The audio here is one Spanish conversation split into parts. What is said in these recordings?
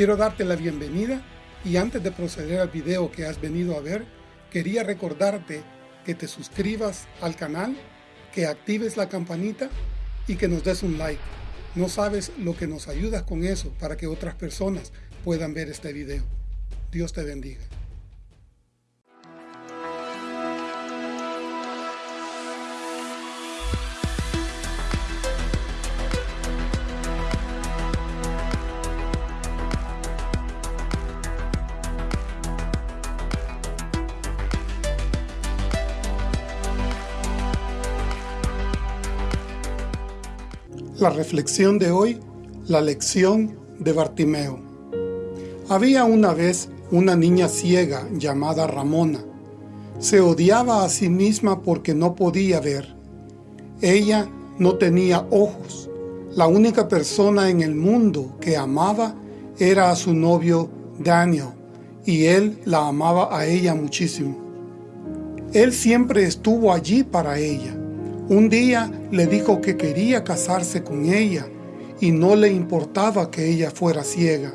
Quiero darte la bienvenida y antes de proceder al video que has venido a ver, quería recordarte que te suscribas al canal, que actives la campanita y que nos des un like. No sabes lo que nos ayudas con eso para que otras personas puedan ver este video. Dios te bendiga. La reflexión de hoy, la lección de Bartimeo. Había una vez una niña ciega llamada Ramona. Se odiaba a sí misma porque no podía ver. Ella no tenía ojos. La única persona en el mundo que amaba era a su novio Daniel, y él la amaba a ella muchísimo. Él siempre estuvo allí para ella. Un día le dijo que quería casarse con ella y no le importaba que ella fuera ciega.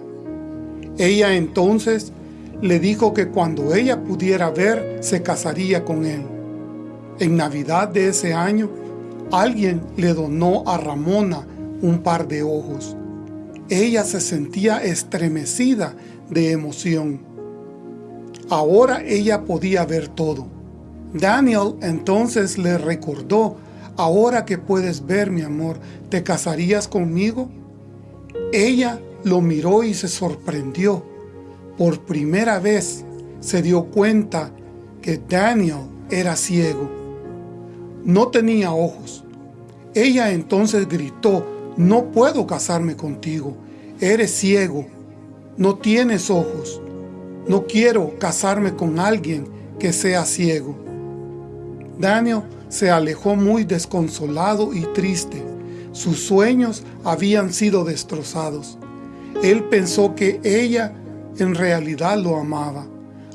Ella entonces le dijo que cuando ella pudiera ver, se casaría con él. En Navidad de ese año, alguien le donó a Ramona un par de ojos. Ella se sentía estremecida de emoción. Ahora ella podía ver todo. Daniel entonces le recordó Ahora que puedes ver, mi amor, ¿te casarías conmigo? Ella lo miró y se sorprendió. Por primera vez se dio cuenta que Daniel era ciego. No tenía ojos. Ella entonces gritó, no puedo casarme contigo. Eres ciego. No tienes ojos. No quiero casarme con alguien que sea ciego. Daniel se alejó muy desconsolado y triste. Sus sueños habían sido destrozados. Él pensó que ella en realidad lo amaba.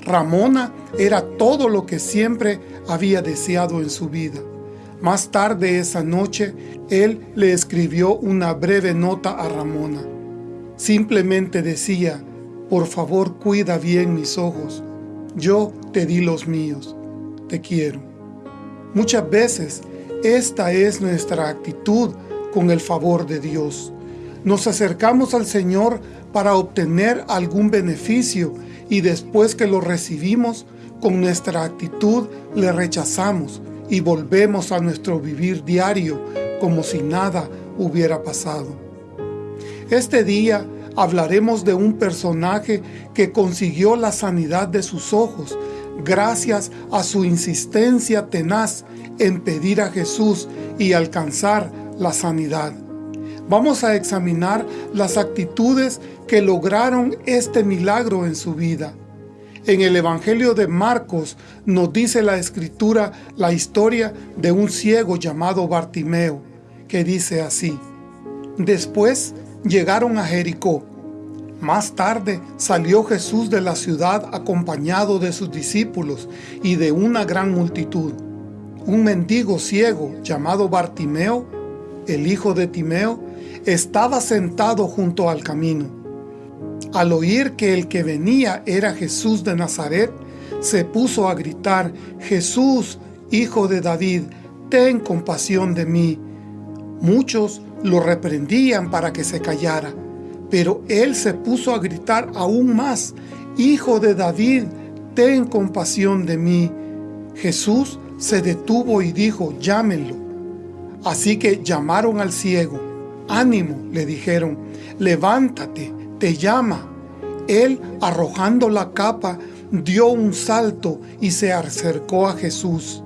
Ramona era todo lo que siempre había deseado en su vida. Más tarde esa noche, él le escribió una breve nota a Ramona. Simplemente decía, por favor cuida bien mis ojos. Yo te di los míos. Te quiero. Muchas veces esta es nuestra actitud con el favor de Dios. Nos acercamos al Señor para obtener algún beneficio y después que lo recibimos, con nuestra actitud le rechazamos y volvemos a nuestro vivir diario como si nada hubiera pasado. Este día hablaremos de un personaje que consiguió la sanidad de sus ojos gracias a su insistencia tenaz en pedir a Jesús y alcanzar la sanidad. Vamos a examinar las actitudes que lograron este milagro en su vida. En el Evangelio de Marcos nos dice la Escritura la historia de un ciego llamado Bartimeo, que dice así, Después llegaron a Jericó, más tarde salió Jesús de la ciudad acompañado de sus discípulos y de una gran multitud. Un mendigo ciego llamado Bartimeo, el hijo de Timeo, estaba sentado junto al camino. Al oír que el que venía era Jesús de Nazaret, se puso a gritar, Jesús, hijo de David, ten compasión de mí. Muchos lo reprendían para que se callara, pero él se puso a gritar aún más, Hijo de David, ten compasión de mí. Jesús se detuvo y dijo, llámenlo. Así que llamaron al ciego. Ánimo, le dijeron, levántate, te llama. Él, arrojando la capa, dio un salto y se acercó a Jesús.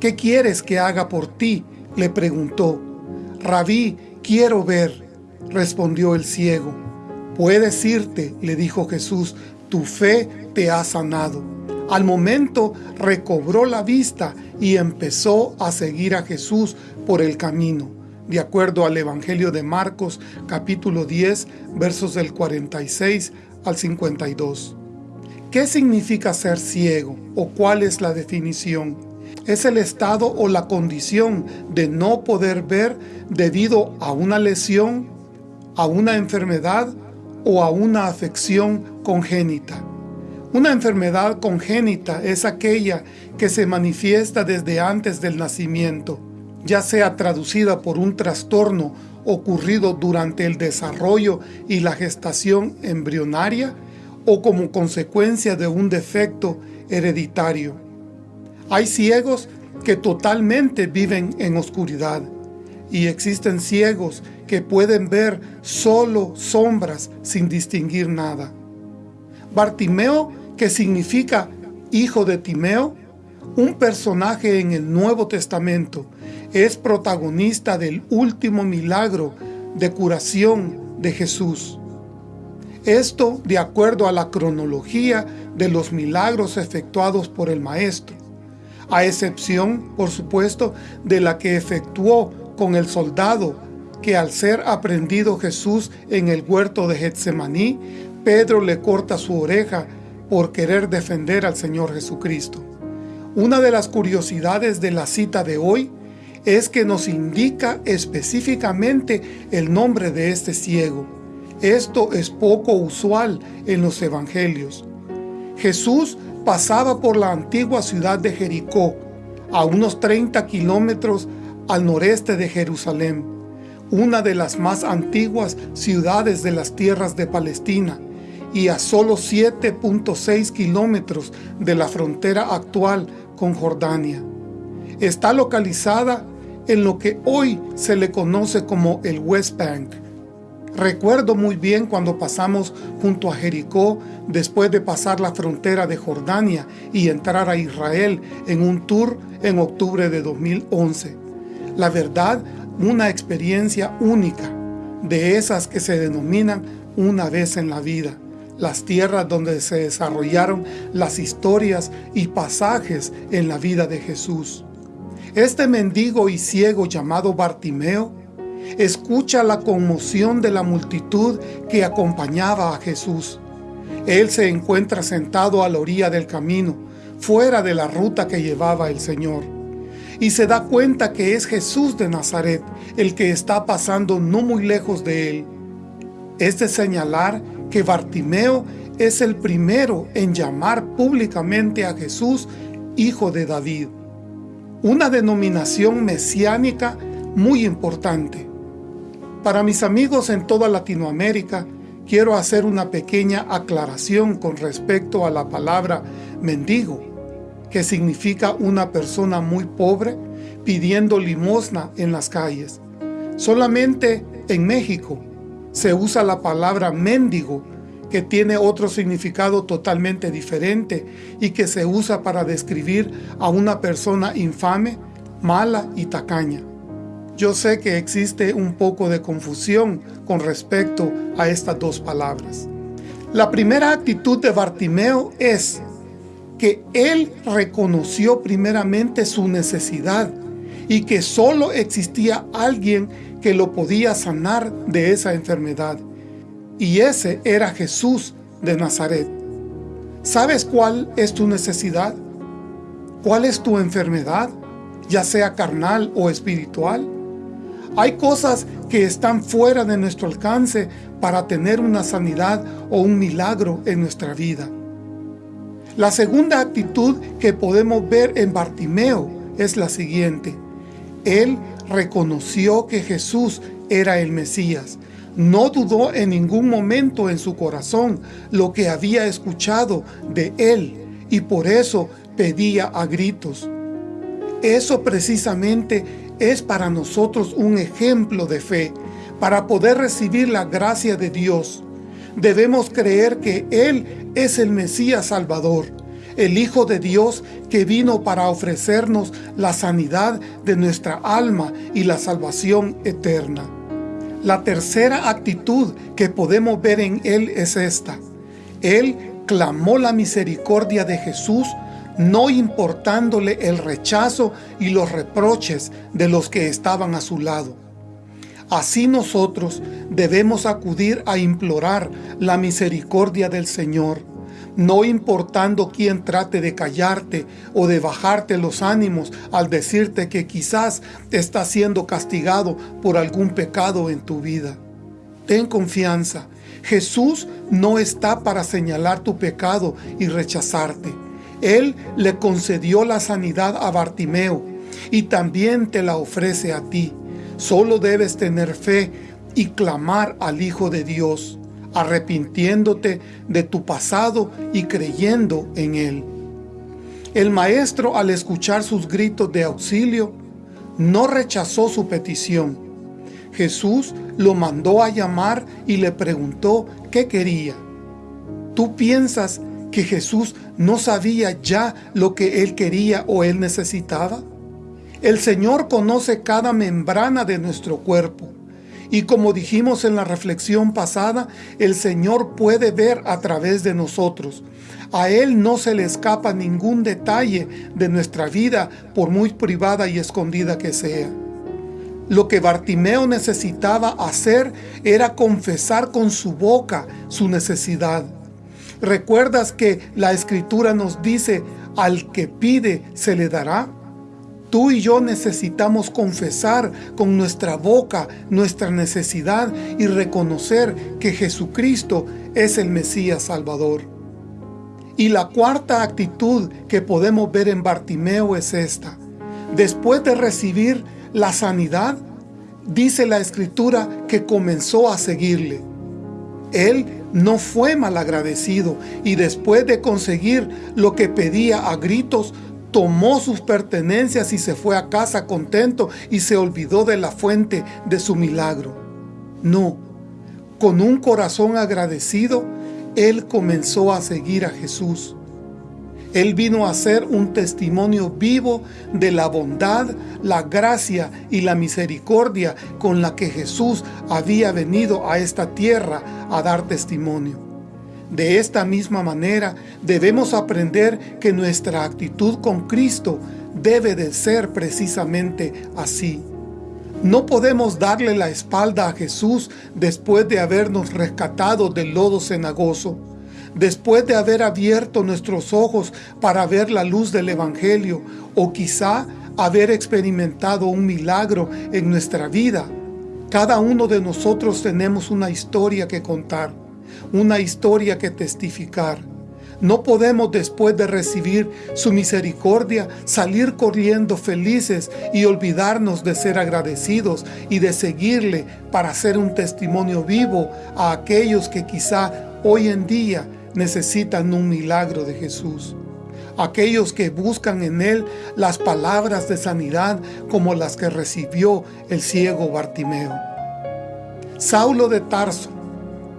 ¿Qué quieres que haga por ti? le preguntó. Rabí, quiero ver respondió el ciego. Puedes irte, le dijo Jesús, tu fe te ha sanado. Al momento recobró la vista y empezó a seguir a Jesús por el camino, de acuerdo al Evangelio de Marcos capítulo 10 versos del 46 al 52. ¿Qué significa ser ciego o cuál es la definición? Es el estado o la condición de no poder ver debido a una lesión, a una enfermedad o a una afección congénita. Una enfermedad congénita es aquella que se manifiesta desde antes del nacimiento, ya sea traducida por un trastorno ocurrido durante el desarrollo y la gestación embrionaria o como consecuencia de un defecto hereditario. Hay ciegos que totalmente viven en oscuridad y existen ciegos que pueden ver solo sombras sin distinguir nada. Bartimeo, que significa hijo de Timeo, un personaje en el Nuevo Testamento, es protagonista del último milagro de curación de Jesús. Esto de acuerdo a la cronología de los milagros efectuados por el Maestro, a excepción, por supuesto, de la que efectuó con el soldado que al ser aprendido Jesús en el huerto de Getsemaní, Pedro le corta su oreja por querer defender al Señor Jesucristo. Una de las curiosidades de la cita de hoy es que nos indica específicamente el nombre de este ciego. Esto es poco usual en los evangelios. Jesús pasaba por la antigua ciudad de Jericó, a unos 30 kilómetros al noreste de Jerusalén, una de las más antiguas ciudades de las tierras de Palestina, y a solo 7.6 kilómetros de la frontera actual con Jordania. Está localizada en lo que hoy se le conoce como el West Bank. Recuerdo muy bien cuando pasamos junto a Jericó después de pasar la frontera de Jordania y entrar a Israel en un tour en octubre de 2011. La verdad, una experiencia única, de esas que se denominan una vez en la vida, las tierras donde se desarrollaron las historias y pasajes en la vida de Jesús. Este mendigo y ciego llamado Bartimeo escucha la conmoción de la multitud que acompañaba a Jesús. Él se encuentra sentado a la orilla del camino, fuera de la ruta que llevaba el Señor y se da cuenta que es Jesús de Nazaret el que está pasando no muy lejos de él. Es de señalar que Bartimeo es el primero en llamar públicamente a Jesús Hijo de David, una denominación mesiánica muy importante. Para mis amigos en toda Latinoamérica, quiero hacer una pequeña aclaración con respecto a la palabra mendigo que significa una persona muy pobre pidiendo limosna en las calles. Solamente en México se usa la palabra mendigo, que tiene otro significado totalmente diferente y que se usa para describir a una persona infame, mala y tacaña. Yo sé que existe un poco de confusión con respecto a estas dos palabras. La primera actitud de Bartimeo es que él reconoció primeramente su necesidad y que solo existía alguien que lo podía sanar de esa enfermedad. Y ese era Jesús de Nazaret. ¿Sabes cuál es tu necesidad? ¿Cuál es tu enfermedad? Ya sea carnal o espiritual. Hay cosas que están fuera de nuestro alcance para tener una sanidad o un milagro en nuestra vida. La segunda actitud que podemos ver en Bartimeo es la siguiente. Él reconoció que Jesús era el Mesías. No dudó en ningún momento en su corazón lo que había escuchado de Él y por eso pedía a gritos. Eso precisamente es para nosotros un ejemplo de fe, para poder recibir la gracia de Dios. Debemos creer que Él es el Mesías Salvador, el Hijo de Dios que vino para ofrecernos la sanidad de nuestra alma y la salvación eterna. La tercera actitud que podemos ver en Él es esta. Él clamó la misericordia de Jesús no importándole el rechazo y los reproches de los que estaban a su lado. Así nosotros debemos acudir a implorar la misericordia del Señor, no importando quién trate de callarte o de bajarte los ánimos al decirte que quizás estás siendo castigado por algún pecado en tu vida. Ten confianza, Jesús no está para señalar tu pecado y rechazarte. Él le concedió la sanidad a Bartimeo y también te la ofrece a ti. Solo debes tener fe y clamar al Hijo de Dios, arrepintiéndote de tu pasado y creyendo en Él. El maestro, al escuchar sus gritos de auxilio, no rechazó su petición. Jesús lo mandó a llamar y le preguntó qué quería. ¿Tú piensas que Jesús no sabía ya lo que él quería o él necesitaba? El Señor conoce cada membrana de nuestro cuerpo. Y como dijimos en la reflexión pasada, el Señor puede ver a través de nosotros. A Él no se le escapa ningún detalle de nuestra vida, por muy privada y escondida que sea. Lo que Bartimeo necesitaba hacer era confesar con su boca su necesidad. ¿Recuerdas que la Escritura nos dice, al que pide se le dará? Tú y yo necesitamos confesar con nuestra boca nuestra necesidad y reconocer que Jesucristo es el Mesías Salvador. Y la cuarta actitud que podemos ver en Bartimeo es esta. Después de recibir la sanidad, dice la Escritura que comenzó a seguirle. Él no fue malagradecido y después de conseguir lo que pedía a gritos, tomó sus pertenencias y se fue a casa contento y se olvidó de la fuente de su milagro. No, con un corazón agradecido, él comenzó a seguir a Jesús. Él vino a ser un testimonio vivo de la bondad, la gracia y la misericordia con la que Jesús había venido a esta tierra a dar testimonio. De esta misma manera, debemos aprender que nuestra actitud con Cristo debe de ser precisamente así. No podemos darle la espalda a Jesús después de habernos rescatado del lodo cenagoso, después de haber abierto nuestros ojos para ver la luz del Evangelio, o quizá haber experimentado un milagro en nuestra vida. Cada uno de nosotros tenemos una historia que contar una historia que testificar. No podemos después de recibir su misericordia salir corriendo felices y olvidarnos de ser agradecidos y de seguirle para ser un testimonio vivo a aquellos que quizá hoy en día necesitan un milagro de Jesús. Aquellos que buscan en Él las palabras de sanidad como las que recibió el ciego Bartimeo. Saulo de Tarso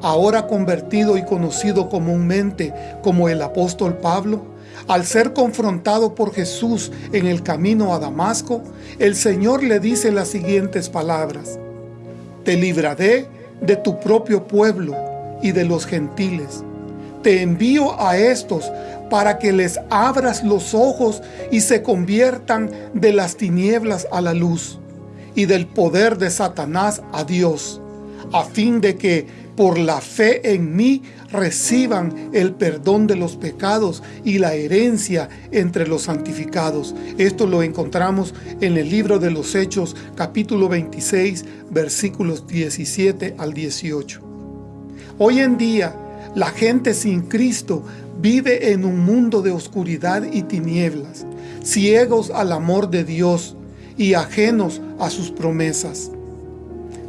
ahora convertido y conocido comúnmente como el apóstol Pablo, al ser confrontado por Jesús en el camino a Damasco, el Señor le dice las siguientes palabras, Te libraré de tu propio pueblo y de los gentiles. Te envío a estos para que les abras los ojos y se conviertan de las tinieblas a la luz y del poder de Satanás a Dios, a fin de que por la fe en mí reciban el perdón de los pecados y la herencia entre los santificados. Esto lo encontramos en el libro de los Hechos, capítulo 26, versículos 17 al 18. Hoy en día, la gente sin Cristo vive en un mundo de oscuridad y tinieblas, ciegos al amor de Dios y ajenos a sus promesas.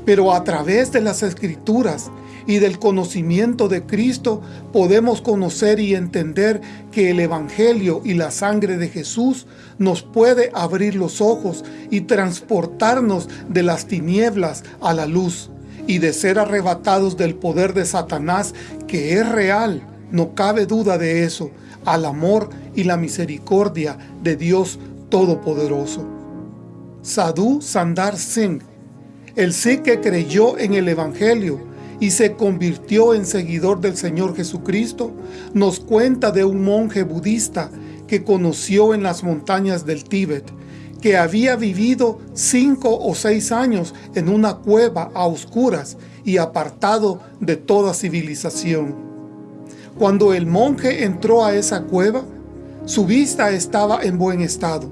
Pero a través de las Escrituras y del conocimiento de Cristo podemos conocer y entender que el Evangelio y la sangre de Jesús nos puede abrir los ojos y transportarnos de las tinieblas a la luz y de ser arrebatados del poder de Satanás que es real, no cabe duda de eso, al amor y la misericordia de Dios Todopoderoso. Sadhu Sandar Singh, el sí que creyó en el Evangelio, y se convirtió en seguidor del Señor Jesucristo, nos cuenta de un monje budista que conoció en las montañas del Tíbet, que había vivido cinco o seis años en una cueva a oscuras y apartado de toda civilización. Cuando el monje entró a esa cueva, su vista estaba en buen estado,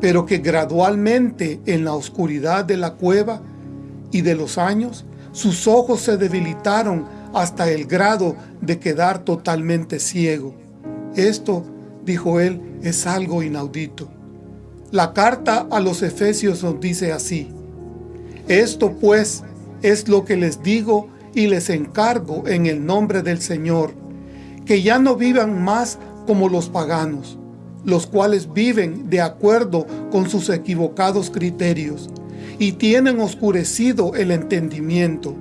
pero que gradualmente en la oscuridad de la cueva y de los años sus ojos se debilitaron hasta el grado de quedar totalmente ciego. Esto, dijo él, es algo inaudito. La carta a los Efesios nos dice así, Esto pues es lo que les digo y les encargo en el nombre del Señor, que ya no vivan más como los paganos, los cuales viven de acuerdo con sus equivocados criterios y tienen oscurecido el entendimiento.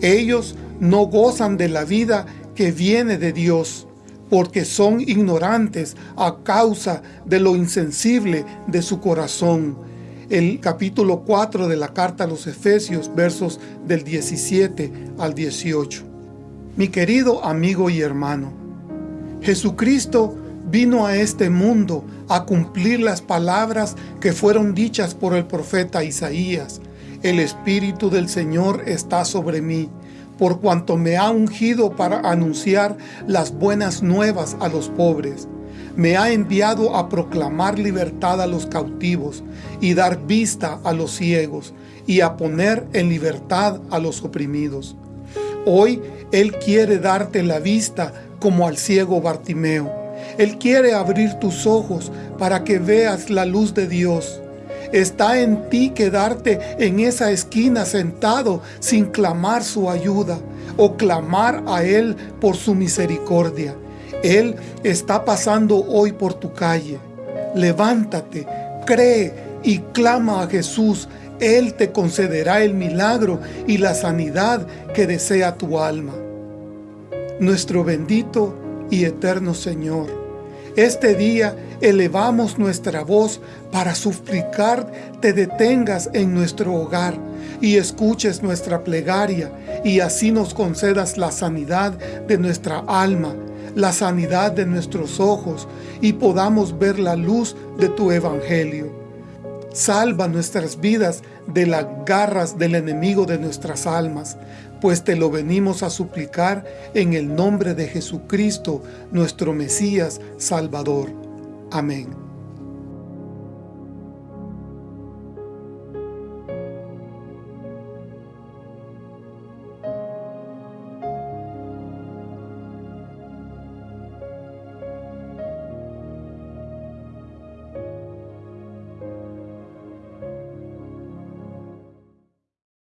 Ellos no gozan de la vida que viene de Dios, porque son ignorantes a causa de lo insensible de su corazón. El capítulo 4 de la carta a los Efesios, versos del 17 al 18. Mi querido amigo y hermano, Jesucristo vino a este mundo a cumplir las palabras que fueron dichas por el profeta Isaías. El Espíritu del Señor está sobre mí, por cuanto me ha ungido para anunciar las buenas nuevas a los pobres. Me ha enviado a proclamar libertad a los cautivos y dar vista a los ciegos y a poner en libertad a los oprimidos. Hoy Él quiere darte la vista como al ciego Bartimeo él quiere abrir tus ojos para que veas la luz de Dios. Está en ti quedarte en esa esquina sentado sin clamar su ayuda o clamar a Él por su misericordia. Él está pasando hoy por tu calle. Levántate, cree y clama a Jesús. Él te concederá el milagro y la sanidad que desea tu alma. Nuestro bendito y eterno Señor. Este día elevamos nuestra voz para suplicar te detengas en nuestro hogar y escuches nuestra plegaria y así nos concedas la sanidad de nuestra alma, la sanidad de nuestros ojos y podamos ver la luz de tu evangelio. Salva nuestras vidas de las garras del enemigo de nuestras almas, pues te lo venimos a suplicar en el nombre de Jesucristo, nuestro Mesías Salvador. Amén.